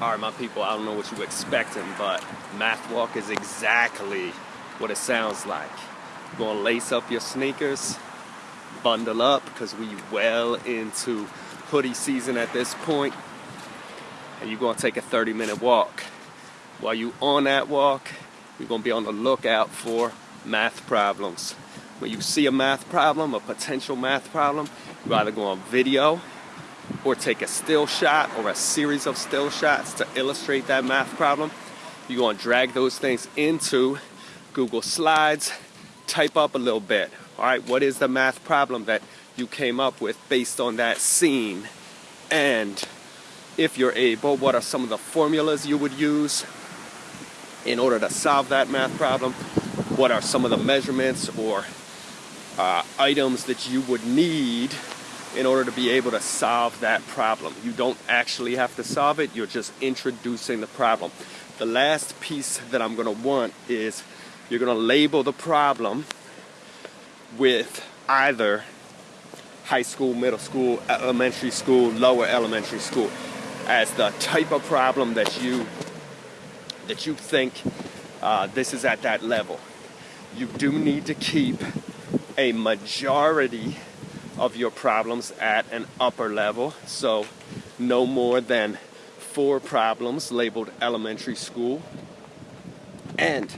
All right, my people, I don't know what you expecting, but math walk is exactly what it sounds like. You're gonna lace up your sneakers, bundle up, because we well into hoodie season at this point, and you're gonna take a 30 minute walk. While you on that walk, you're gonna be on the lookout for math problems. When you see a math problem, a potential math problem, you're either go on video or take a still shot or a series of still shots to illustrate that math problem. You're to drag those things into Google Slides, type up a little bit. All right, what is the math problem that you came up with based on that scene? And if you're able, what are some of the formulas you would use in order to solve that math problem? What are some of the measurements or uh, items that you would need in order to be able to solve that problem. You don't actually have to solve it, you're just introducing the problem. The last piece that I'm going to want is you're going to label the problem with either high school, middle school, elementary school, lower elementary school as the type of problem that you that you think uh, this is at that level. You do need to keep a majority of your problems at an upper level. So no more than four problems labeled elementary school. And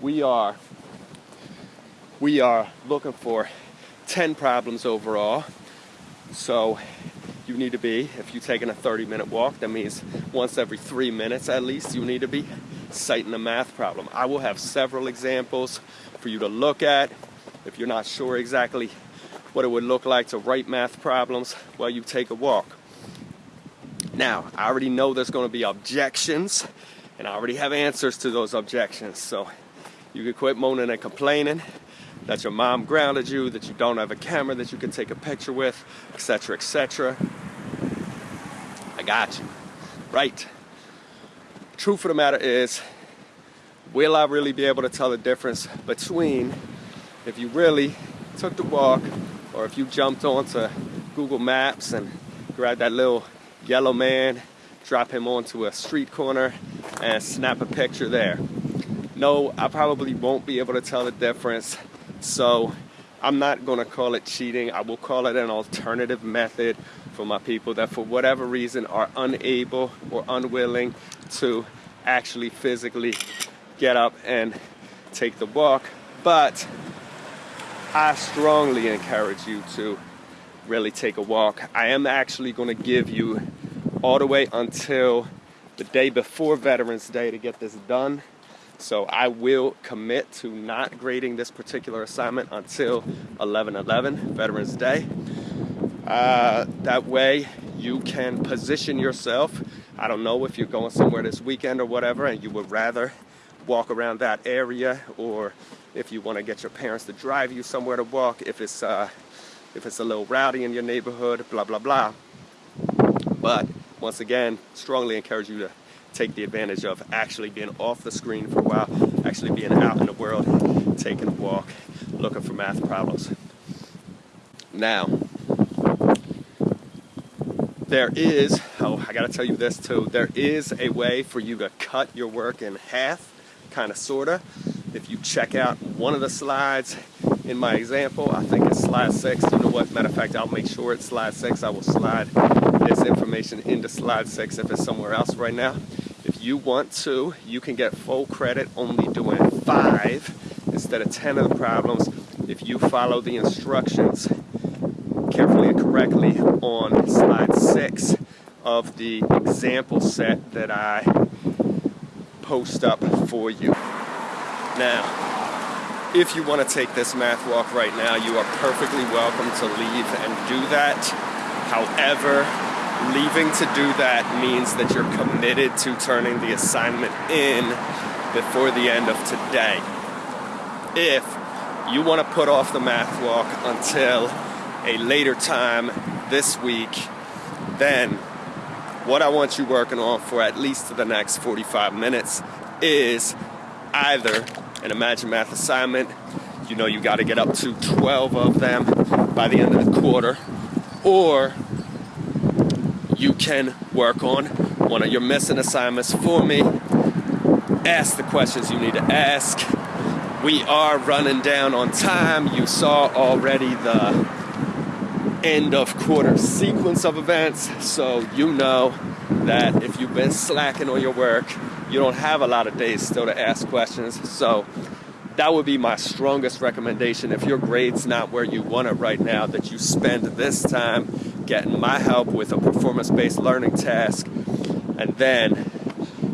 we are we are looking for 10 problems overall. So you need to be, if you're taking a 30 minute walk, that means once every three minutes at least, you need to be sighting a math problem. I will have several examples for you to look at if you're not sure exactly what it would look like to write math problems while you take a walk. Now, I already know there's going to be objections, and I already have answers to those objections. So you can quit moaning and complaining that your mom grounded you, that you don't have a camera that you can take a picture with, etc., etc. I got you. Right. Truth of the matter is, will I really be able to tell the difference between if you really took the walk or if you jumped onto Google Maps and grabbed that little yellow man, drop him onto a street corner and snap a picture there. No, I probably won't be able to tell the difference. So I'm not to call it cheating. I will call it an alternative method for my people that for whatever reason are unable or unwilling to actually physically get up and take the walk. But I strongly encourage you to really take a walk. I am actually going to give you all the way until the day before Veterans Day to get this done. So I will commit to not grading this particular assignment until 11-11, Veterans Day. Uh, that way you can position yourself. I don't know if you're going somewhere this weekend or whatever and you would rather walk around that area or if you want to get your parents to drive you somewhere to walk, if it's, uh, if it's a little rowdy in your neighborhood, blah, blah, blah. But once again, strongly encourage you to take the advantage of actually being off the screen for a while, actually being out in the world, taking a walk, looking for math problems. Now, there is, oh, I gotta tell you this too, there is a way for you to cut your work in half, kind of, sorta. If you check out one of the slides in my example, I think it's slide six. You know what? Matter of fact, I'll make sure it's slide six. I will slide this information into slide six if it's somewhere else right now. If you want to, you can get full credit only doing five instead of 10 of the problems if you follow the instructions carefully and correctly on slide six of the example set that I post up for you. Now, if you want to take this math walk right now, you are perfectly welcome to leave and do that. However, leaving to do that means that you're committed to turning the assignment in before the end of today. If you want to put off the math walk until a later time this week, then what I want you working on for at least the next 45 minutes is either an Imagine Math assignment. You know you got to get up to 12 of them by the end of the quarter. Or you can work on one of your missing assignments for me. Ask the questions you need to ask. We are running down on time. You saw already the end of quarter sequence of events, so you know that if you've been slacking on your work, you don't have a lot of days still to ask questions. So that would be my strongest recommendation if your grade's not where you want it right now that you spend this time getting my help with a performance-based learning task and then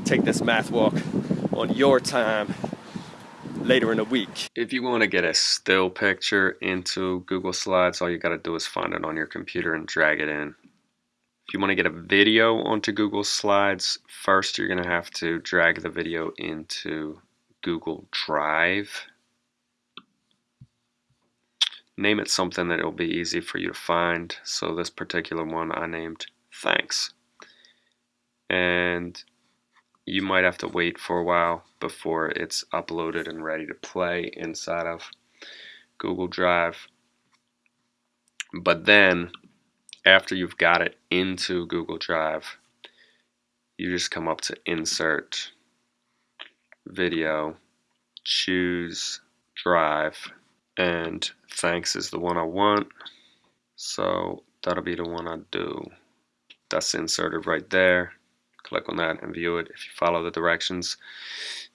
take this math walk on your time later in the week. If you want to get a still picture into Google Slides, all you got to do is find it on your computer and drag it in. If you want to get a video onto Google Slides, first you're going to have to drag the video into Google Drive. Name it something that it'll be easy for you to find. So this particular one I named Thanks. And you might have to wait for a while before it's uploaded and ready to play inside of Google Drive. But then, after you've got it into Google Drive, you just come up to Insert, video, choose drive, and thanks is the one I want. So that'll be the one I do. That's inserted right there. Click on that and view it. If you follow the directions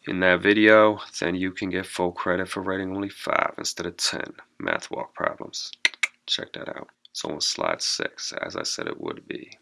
in that video, then you can get full credit for writing only 5 instead of 10 math walk problems. Check that out. It's on slide 6, as I said it would be.